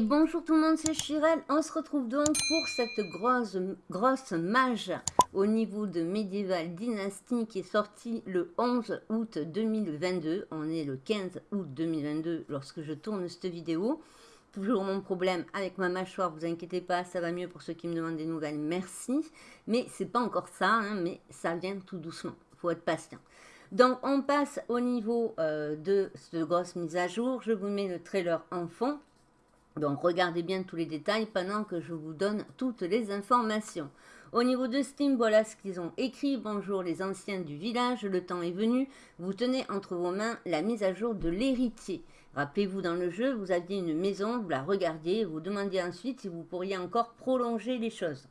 Bonjour tout le monde, c'est Chirel. On se retrouve donc pour cette grosse, grosse mage au niveau de Medieval Dynasty qui est sortie le 11 août 2022. On est le 15 août 2022 lorsque je tourne cette vidéo. Toujours mon problème avec ma mâchoire, vous inquiétez pas, ça va mieux pour ceux qui me demandent des nouvelles, merci. Mais c'est pas encore ça, hein, mais ça vient tout doucement, faut être patient. Donc on passe au niveau euh, de cette grosse mise à jour. Je vous mets le trailer en fond. Donc regardez bien tous les détails pendant que je vous donne toutes les informations. Au niveau de Steam, voilà ce qu'ils ont écrit. Bonjour les anciens du village, le temps est venu. Vous tenez entre vos mains la mise à jour de l'héritier. Rappelez-vous dans le jeu, vous aviez une maison, vous la regardiez, vous demandiez ensuite si vous pourriez encore prolonger les choses.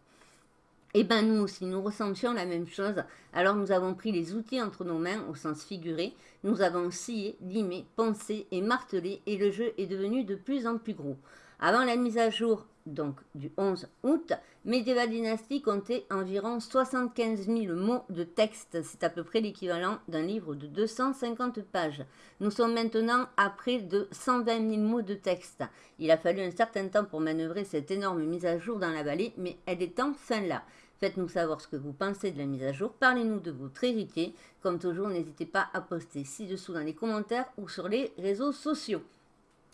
Eh bien nous aussi, nous ressentions la même chose. Alors nous avons pris les outils entre nos mains au sens figuré. Nous avons scié, limé, poncé et martelé et le jeu est devenu de plus en plus gros. Avant la mise à jour donc du 11 août, Medieval Dynasty comptait environ 75 000 mots de texte. C'est à peu près l'équivalent d'un livre de 250 pages. Nous sommes maintenant à près de 120 000 mots de texte. Il a fallu un certain temps pour manœuvrer cette énorme mise à jour dans la vallée, mais elle est enfin là. Faites-nous savoir ce que vous pensez de la mise à jour. Parlez-nous de votre héritier. Comme toujours, n'hésitez pas à poster ci-dessous dans les commentaires ou sur les réseaux sociaux.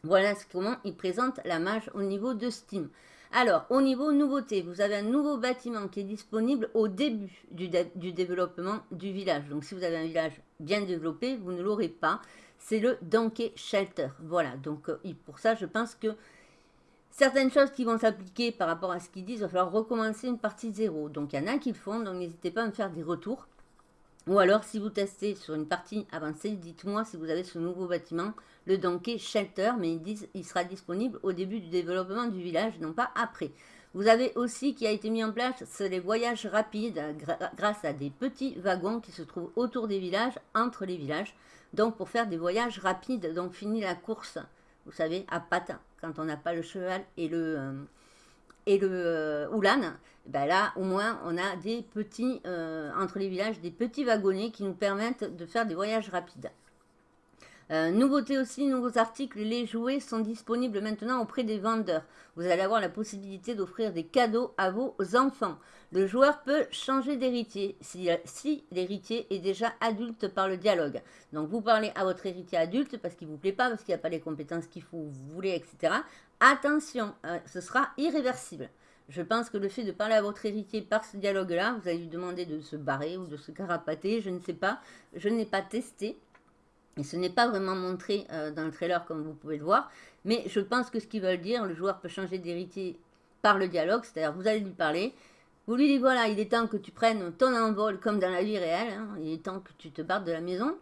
Voilà comment il présente la mage au niveau de Steam. Alors, au niveau nouveauté, vous avez un nouveau bâtiment qui est disponible au début du, développement du village. Donc, si vous avez un village bien développé, vous ne l'aurez pas. C'est le Donkey Shelter. Voilà, donc euh, pour ça, je pense que certaines choses qui vont s'appliquer par rapport à ce qu'ils disent, il va falloir recommencer une partie zéro. Donc, il y en a qui le font, donc n'hésitez pas à me faire des retours. Ou alors, si vous testez sur une partie avancée, dites-moi si vous avez ce nouveau bâtiment, le Donkey Shelter, mais ils disent il sera disponible au début du développement du village, non pas après. Vous avez aussi qui a été mis en place, c'est les voyages rapides grâce à des petits wagons qui se trouvent autour des villages, entre les villages. Donc pour faire des voyages rapides, donc fini la course, vous savez, à pattes, quand on n'a pas le cheval et le, euh, et le euh, ben là, au moins, on a des petits, euh, entre les villages, des petits wagonnets qui nous permettent de faire des voyages rapides. Euh, nouveauté aussi, nouveaux articles, les jouets sont disponibles maintenant auprès des vendeurs. Vous allez avoir la possibilité d'offrir des cadeaux à vos enfants. Le joueur peut changer d'héritier si, l'héritier est déjà adulte par le dialogue. Donc vous parlez à votre héritier adulte parce qu'il ne vous plaît pas, parce qu'il n'y a pas les compétences qu'il faut, vous voulez, etc. Attention, euh, ce sera irréversible. Je pense que le fait de parler à votre héritier par ce dialogue-là, vous allez lui demander de se barrer ou de se carapater, je ne sais pas. Je n'ai pas testé. Et ce n'est pas vraiment montré euh, dans le trailer comme vous pouvez le voir. Mais je pense que ce qu'ils veulent dire, le joueur peut changer d'héritier par le dialogue. C'est-à-dire, vous allez lui parler. Vous lui dites, voilà, il est temps que tu prennes ton envol comme dans la vie réelle. Hein. il est temps que tu te barres de la maison.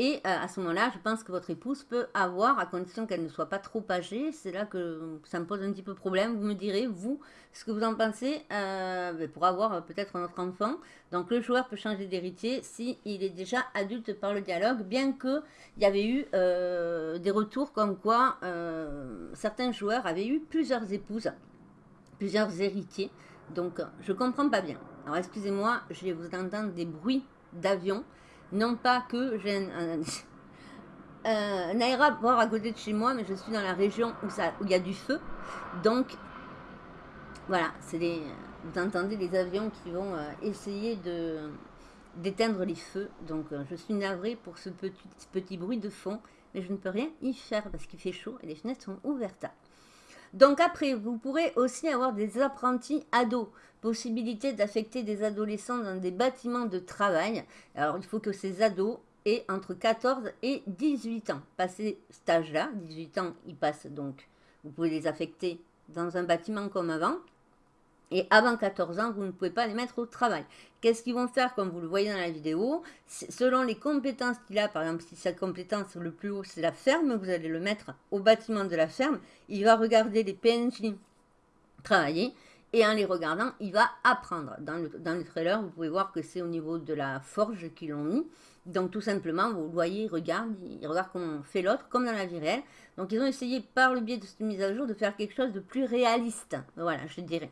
Et euh, à ce moment-là, je pense que votre épouse peut avoir, à condition qu'elle ne soit pas trop âgée, c'est là que ça me pose un petit peu problème. Vous me direz, vous, ce que vous en pensez euh, ben, pour avoir euh, peut-être un autre enfant. Donc le joueur peut changer d'héritier s'il est déjà adulte par le dialogue, bien qu'il y avait eu des retours comme quoi certains joueurs avaient eu plusieurs épouses, plusieurs héritiers. Donc je comprends pas bien. Alors excusez-moi, je vais vous entendre des bruits d'avion. Non pas que j'ai un, un, aéroport à côté de chez moi, mais je suis dans la région où, ça, où il y a du feu. Donc, voilà, c'est les, vous entendez les avions qui vont euh, essayer de d'éteindre les feux. Donc, euh, je suis navrée pour ce petit, petit bruit de fond, mais je ne peux rien y faire parce qu'il fait chaud et les fenêtres sont ouvertes. Donc après, vous pourrez aussi avoir des apprentis ados. Possibilité d'affecter des adolescents dans des bâtiments de travail. Alors il faut que ces ados aient entre 14 et 18 ans. Passé cet âge-là, 18 ans, ils passent donc, vous pouvez les affecter dans un bâtiment comme avant. Et avant 14 ans, vous ne pouvez pas les mettre au travail. Qu'est-ce qu'ils vont faire, comme vous le voyez dans la vidéo? Selon les compétences qu'il a, par exemple, si sa compétence le plus haut, c'est la ferme, vous allez le mettre au bâtiment de la ferme. Il va regarder les PNJ travailler. Et en les regardant, il va apprendre. Dans le, dans le trailer, vous pouvez voir que c'est au niveau de la forge qu'ils l'ont mis. Donc tout simplement, vous voyez, il regarde, il regarde comment on fait l'autre, comme dans la vie réelle. Donc ils ont essayé par le biais de cette mise à jour de faire quelque chose de plus réaliste. Voilà, je dirais.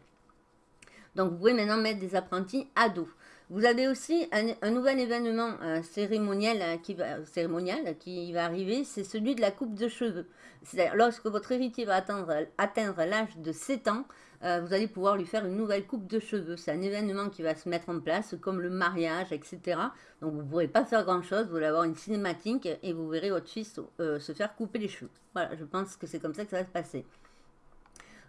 Donc vous pouvez maintenant mettre des apprentis ados. Vous avez aussi un, nouvel événement cérémonial, qui va, cérémonial qui va arriver, c'est celui de la coupe de cheveux. C'est-à-dire, lorsque votre héritier va atteindre, l'âge de 7 ans, euh, vous allez pouvoir lui faire une nouvelle coupe de cheveux. C'est un événement qui va se mettre en place, comme le mariage, etc. Donc vous ne pourrez pas faire grand-chose, vous allez avoir une cinématique et vous verrez votre fils euh, se faire couper les cheveux. Voilà, je pense que c'est comme ça que ça va se passer.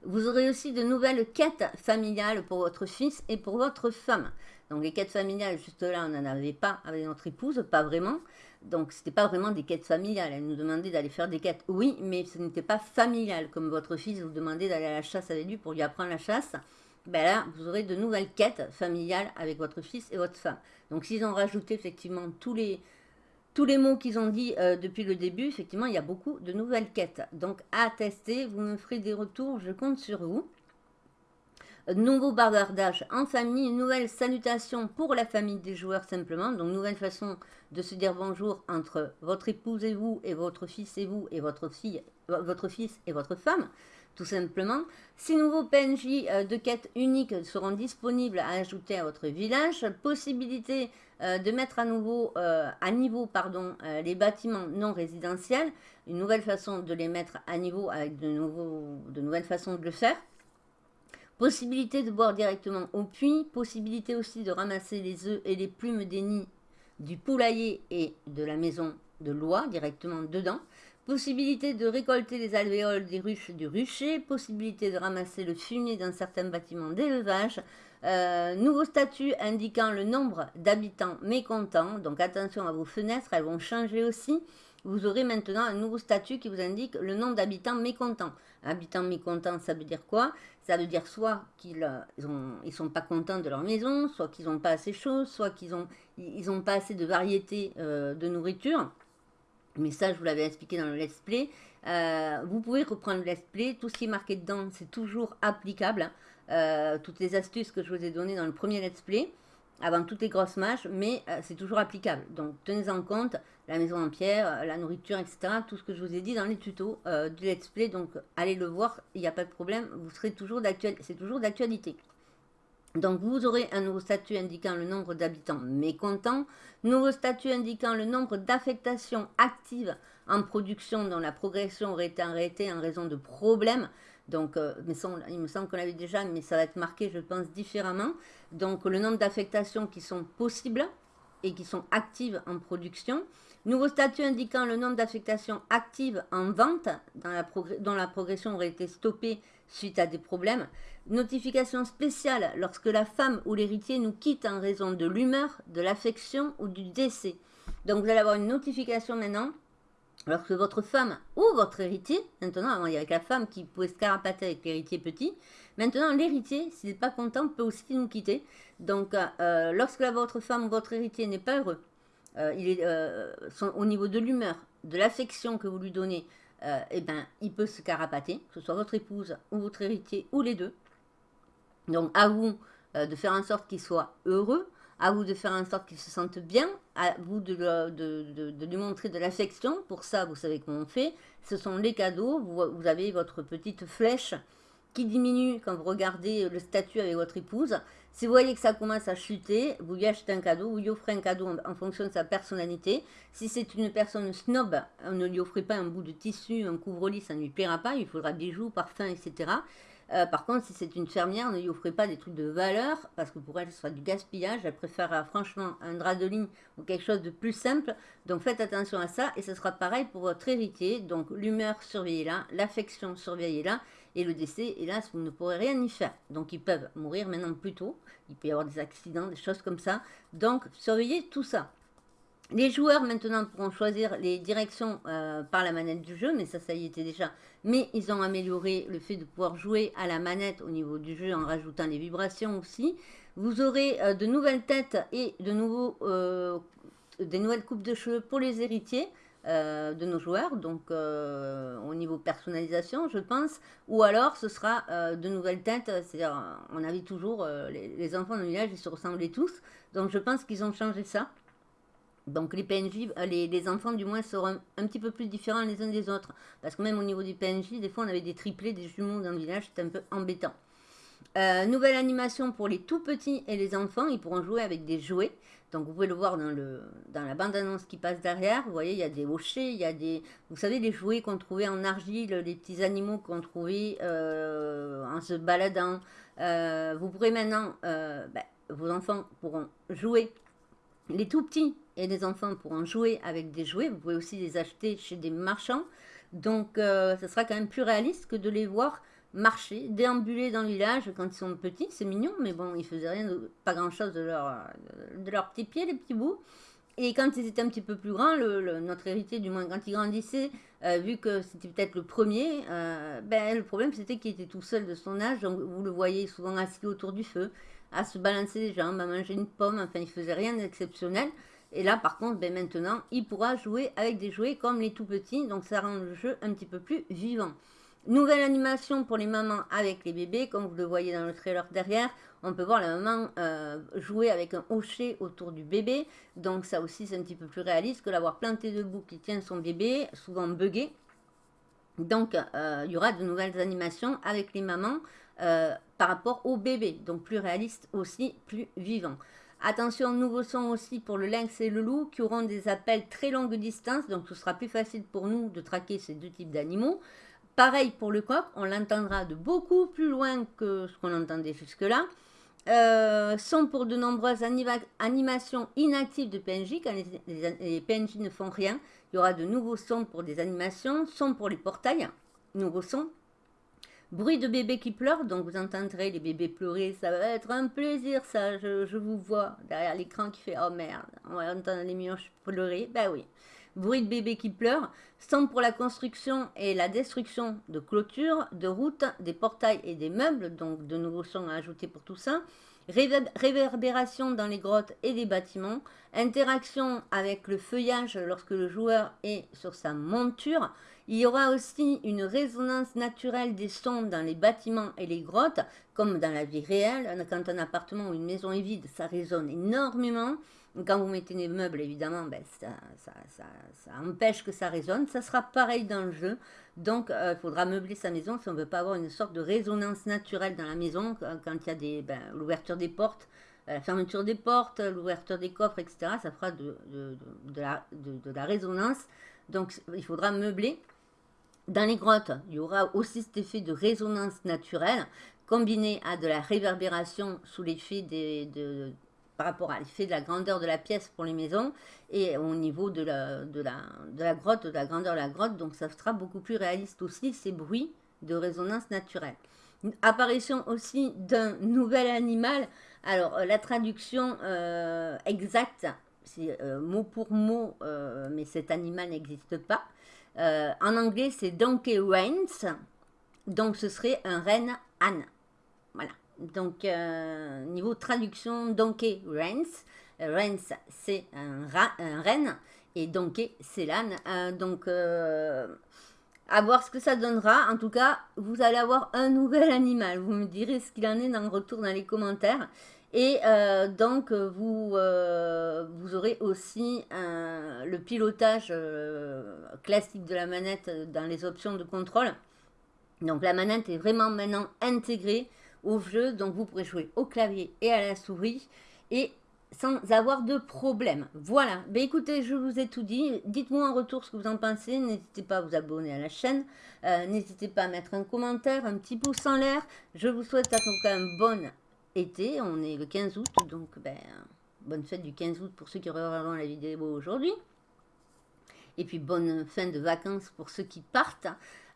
Vous aurez aussi de nouvelles quêtes familiales pour votre fils et pour votre femme. Donc les quêtes familiales, juste là, on n'en avait pas avec notre épouse, pas vraiment. Donc, ce n'était pas vraiment des quêtes familiales. Elle nous demandait d'aller faire des quêtes, oui, mais ce n'était pas familial. Comme votre fils vous demandait d'aller à la chasse avec lui pour lui apprendre la chasse. Ben là, vous aurez de nouvelles quêtes familiales avec votre fils et votre femme. Donc, s'ils ont rajouté effectivement tous les, tous les mots qu'ils ont dit euh, depuis le début, effectivement, il y a beaucoup de nouvelles quêtes. Donc, à tester, vous me ferez des retours, je compte sur vous nouveau bavardage en famille, nouvelle salutation pour la famille des joueurs simplement, donc nouvelle façon de se dire bonjour entre votre épouse et vous, et votre fils et vous, et votre fille, votre fils et votre femme, tout simplement. Ces nouveaux PNJ euh, de quête unique seront disponibles à ajouter à votre village. Possibilité euh, de mettre à nouveau euh, à niveau pardon, les bâtiments non résidentiels. Une nouvelle façon de les mettre à niveau avec de, de nouvelles façons de le faire. Possibilité de boire directement au puits, possibilité aussi de ramasser les œufs et les plumes des nids du poulailler et de la maison de loi directement dedans. Possibilité de récolter les alvéoles des ruches du rucher, possibilité de ramasser le fumier d'un certain bâtiment d'élevage, euh, nouveau statut indiquant le nombre d'habitants mécontents, donc attention à vos fenêtres, elles vont changer aussi vous aurez maintenant un nouveau statut qui vous indique le nombre d'habitants mécontents. Habitants mécontents, ça veut dire quoi? Ça veut dire soit qu'ils ne euh, ils sont pas contents de leur maison, soit qu'ils n'ont pas assez chaud, soit qu'ils n'ont ont pas assez de variété euh, de nourriture. Mais ça, je vous l'avais expliqué dans le let's play. Vous pouvez reprendre le let's play. Tout ce qui est marqué dedans, c'est toujours applicable. Toutes les astuces que je vous ai données dans le premier let's play avant toutes les grosses matchs, mais euh, c'est toujours applicable. Donc tenez en compte la maison en pierre, euh, la nourriture, etc. Tout ce que je vous ai dit dans les tutos euh, du let's play. Donc allez le voir, il n'y a pas de problème, vous serez toujours d'actualité. C'est toujours d'actualité. Donc vous aurez un nouveau statut indiquant le nombre d'habitants mécontents, nouveau statut indiquant le nombre d'affectations actives en production dont la progression aurait été arrêtée en raison de problèmes. Donc, euh, il me semble qu'on l'avait déjà, mais ça va être marqué, je pense, différemment. Donc, le nombre d'affectations qui sont possibles et qui sont actives en production. Nouveau statut indiquant le nombre d'affectations actives en vente, dont la progression aurait été stoppée suite à des problèmes. Notification spéciale lorsque la femme ou l'héritier nous quitte en raison de l'humeur, de l'affection ou du décès. Donc, vous allez avoir une notification maintenant Lorsque votre femme ou votre héritier, maintenant, avant il y avait la femme qui pouvait se carapater avec l'héritier petit, maintenant l'héritier, s'il n'est pas content, peut aussi nous quitter. Donc, euh, lorsque votre femme ou votre héritier n'est pas heureux, euh, il est euh, au niveau de l'humeur, de l'affection que vous lui donnez, eh ben, il peut se carapater, que ce soit votre épouse ou votre héritier ou les deux. Donc, à vous de faire en sorte qu'il soit heureux, à vous de faire en sorte qu'il se sente bien, à vous de, de, lui montrer de l'affection. Pour ça, vous savez comment on fait. Ce sont les cadeaux. Vous, avez votre petite flèche qui diminue quand vous regardez le statut avec votre épouse. Si vous voyez que ça commence à chuter, vous lui achetez un cadeau, vous lui offrez un cadeau en, fonction de sa personnalité. Si c'est une personne snob, on ne lui offrez pas un bout de tissu, un couvre-lit, ça ne lui plaira pas. Il faudra bijoux, parfums, etc. Euh, par contre, si c'est une fermière, ne lui offrez pas des trucs de valeur, parce que pour elle, ce sera du gaspillage. Elle préférera franchement un drap de ligne ou quelque chose de plus simple. Donc faites attention à ça, et ce sera pareil pour votre héritier. Donc l'humeur, surveillez-la, l'affection, surveillez-la, et le décès, hélas, vous ne pourrez rien y faire. Donc ils peuvent mourir maintenant plus tôt. Il peut y avoir des accidents, des choses comme ça. Donc surveillez tout ça. Les joueurs maintenant pourront choisir les directions euh, par la manette du jeu, mais ça, ça y était déjà. Mais ils ont amélioré le fait de pouvoir jouer à la manette au niveau du jeu en rajoutant les vibrations aussi. Vous aurez euh, de nouvelles têtes et de nouveaux, euh, des nouvelles coupes de cheveux pour les héritiers de nos joueurs, donc au niveau personnalisation, je pense. Ou alors, ce sera de nouvelles têtes, c'est-à-dire, on avait toujours les, les enfants dans le village, ils se ressemblaient tous. Donc, je pense qu'ils ont changé ça. Donc les PNJ, euh, les, enfants du moins seront un, petit peu plus différents les uns des autres. Parce que même au niveau du PNJ, des fois on avait des triplés, des jumeaux dans le village, c'était un peu embêtant. Euh, nouvelle animation pour les tout petits et les enfants, ils pourront jouer avec des jouets. Donc vous pouvez le voir dans, le, dans la bande-annonce qui passe derrière. Vous voyez, il y a des hochets, il y a des... Vous savez, les jouets qu'on trouvait en argile, les petits animaux qu'on trouvait euh, en se baladant. Vous pourrez maintenant... Ben, vos enfants pourront jouer. Les tout petits et les enfants pourront jouer avec des jouets. Vous pouvez aussi les acheter chez des marchands. Donc, ce sera quand même plus réaliste que de les voir marcher, déambuler dans le village quand ils sont petits, c'est mignon, mais bon, ils faisaient rien, pas grand chose de leur, de leurs petits pieds, les petits bouts. Et quand ils étaient un petit peu plus grands, le, notre héritier, du moins quand il grandissait, euh, vu que c'était peut-être le premier, euh, ben, le problème c'était qu'il était tout seul de son âge, donc vous le voyez souvent assis autour du feu, à se balancer les jambes, à manger une pomme, enfin il faisait rien d'exceptionnel. Et là par contre, ben, maintenant, il pourra jouer avec des jouets comme les tout petits, donc ça rend le jeu un petit peu plus vivant. Nouvelle animation pour les mamans avec les bébés, comme vous le voyez dans le trailer derrière. On peut voir la maman euh, jouer avec un hocher autour du bébé. Donc ça aussi c'est un petit peu plus réaliste que l'avoir planté debout qui tient son bébé, souvent buggé. Donc euh, il y aura de nouvelles animations avec les mamans euh, par rapport au bébé. Donc plus réaliste aussi, plus vivant. Attention, nouveau son aussi pour le lynx et le loup qui auront des appels très longue distance. Donc ce sera plus facile pour nous de traquer ces deux types d'animaux. Pareil pour le coq, on l'entendra de beaucoup plus loin que ce qu'on entendait jusque-là. Euh, sont pour de nombreuses animations inactives de PNJ, quand les, PNJ ne font rien. Il y aura de nouveaux sons pour des animations, sons pour les portails, nouveaux sons. Bruit de bébé qui pleure, donc vous entendrez les bébés pleurer, ça va être un plaisir ça, je, vous vois derrière l'écran qui fait « Oh merde, on va entendre les mioches pleurer », ben oui bruit de bébé qui pleure, sont pour la construction et la destruction de clôtures, de routes, des portails et des meubles, donc de nouveaux sons à ajouter pour tout ça, réverbération dans les grottes et les bâtiments, interaction avec le feuillage lorsque le joueur est sur sa monture, il y aura aussi une résonance naturelle des sons dans les bâtiments et les grottes, comme dans la vie réelle. Quand un appartement ou une maison est vide, ça résonne énormément. Quand vous mettez des meubles, évidemment, ben, ça, empêche que ça résonne. Ça sera pareil dans le jeu. Donc, euh, il faudra meubler sa maison si on ne veut pas avoir une sorte de résonance naturelle dans la maison. Quand il y a des, ben, l'ouverture des portes, euh, la fermeture des portes, l'ouverture des coffres, etc. Ça fera de, la, de, la, résonance. Donc, il faudra meubler. Dans les grottes, il y aura aussi cet effet de résonance naturelle combiné à de la réverbération sous l'effet de, par rapport à l'effet de la grandeur de la pièce pour les maisons et au niveau de la, grotte, de la grandeur de la grotte. Donc ça sera beaucoup plus réaliste aussi, ces bruits de résonance naturelle. Apparition aussi d'un nouvel animal. Alors euh, la traduction euh, exacte, c'est euh, mot pour mot, mais cet animal n'existe pas. en anglais, c'est Donkey Reigns. Donc ce serait un renne âne. Donc, euh, niveau traduction, Donkey Reigns. Euh, Reigns, c'est un, un. Et Donkey, c'est l'âne. Euh, donc, à voir ce que ça donnera. En tout cas, vous allez avoir un nouvel animal. Vous me direz ce qu'il en est dans le retour dans les commentaires. Et donc, vous aurez aussi le pilotage classique de la manette dans les options de contrôle. Donc, la manette est vraiment maintenant intégrée au jeu. Donc vous pourrez jouer au clavier et à la souris et sans avoir de problème. Voilà, ben écoutez, je vous ai tout dit. Dites-moi en retour ce que vous en pensez. N'hésitez pas à vous abonner à la chaîne. Euh, n'hésitez pas à mettre un commentaire, un petit pouce en l'air. Je vous souhaite à tout cas un bon été. On est le 15 août, donc ben, bonne fête du 15 août pour ceux qui regarderont la vidéo aujourd'hui. Et puis bonne fin de vacances pour ceux qui partent.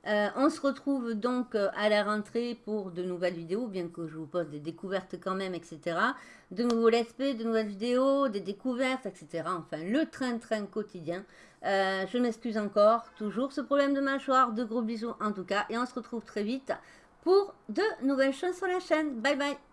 Euh, on se retrouve donc euh, à la rentrée pour de nouvelles vidéos, bien que je vous pose des découvertes quand même, etc. De nouveaux let's play, de nouvelles vidéos, des découvertes, etc. Enfin, le train-train quotidien. Euh, je m'excuse encore, toujours ce problème de mâchoire. De gros bisous en tout cas. Et on se retrouve très vite pour de nouvelles choses sur la chaîne. Bye bye